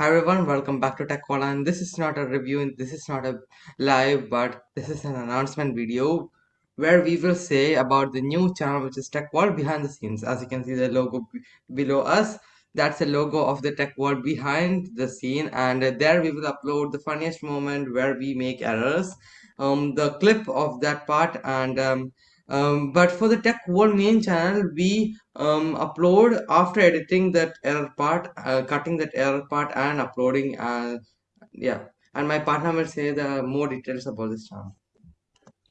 Hi everyone, welcome back to Tech World and this is not a review and this is not a live but this is an announcement video where we will say about the new channel which is Tech World behind the scenes. As you can see the logo below us, that's the logo of the Tech World behind the scene. And there we will upload the funniest moment where we make errors, um, the clip of that part and um, um, but for the tech world main channel we um, upload after editing that error part uh, cutting that error part and uploading uh, yeah. And my partner will say the more details about this channel.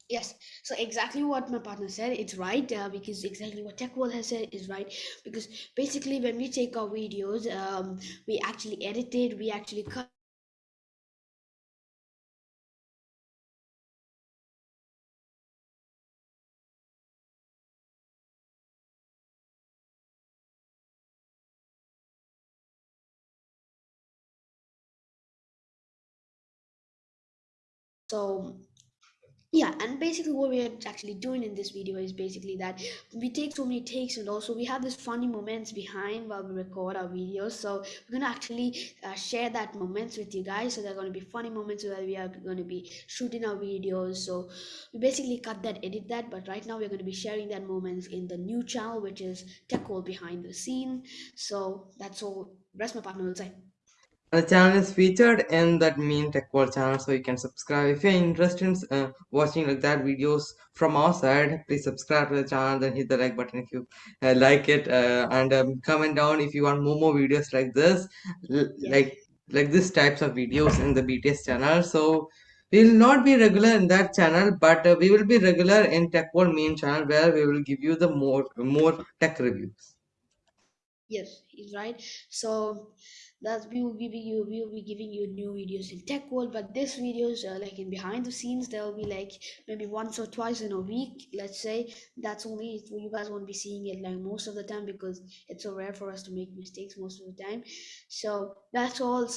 Yes, so exactly what my partner said, it's right uh, because exactly what Tech World has said is right. Because basically when we take our videos, um, we actually edit it, we actually cut so yeah and basically what we are actually doing in this video is basically that we take so many takes and also we have this funny moments behind while we record our videos. So we're going to actually uh, share that moments with you guys. So they're going to be funny moments where we are going to be shooting our videos. So we basically cut that edit that but right now we're going to be sharing that moments in the new channel which is tech World behind the scene. So that's all. Rest my partner will say the channel is featured in that main tech world channel so you can subscribe. If you're interested in uh, watching like that videos from our side please subscribe to the channel then hit the like button if you uh, like it uh, and um, comment down if you want more more videos like this like like this types of videos in the bts channel. So we will not be regular in that channel but uh, we will be regular in tech world main channel where we will give you the more more tech reviews Yes, he's right. So that's we will be you we will be giving you new videos in tech world, but this videos uh, like in behind the scenes they'll be like maybe once or twice in a week. Let's say that's only you guys won't be seeing it like most of the time because it's so rare for us to make mistakes most of the time. So that's all.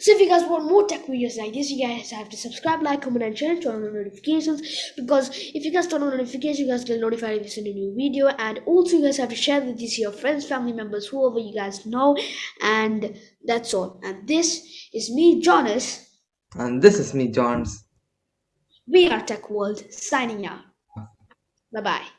So if you guys want more tech videos like this, you guys have to subscribe, like, comment, and share, turn on notifications. Because if you guys turn on notifications, you guys get notified if you send a new video. And also, you guys have to share this to your friends, family members, whoever you guys know. And that's all. And this is me, Jonas. and this is me johns We are Tech World signing out. Bye bye.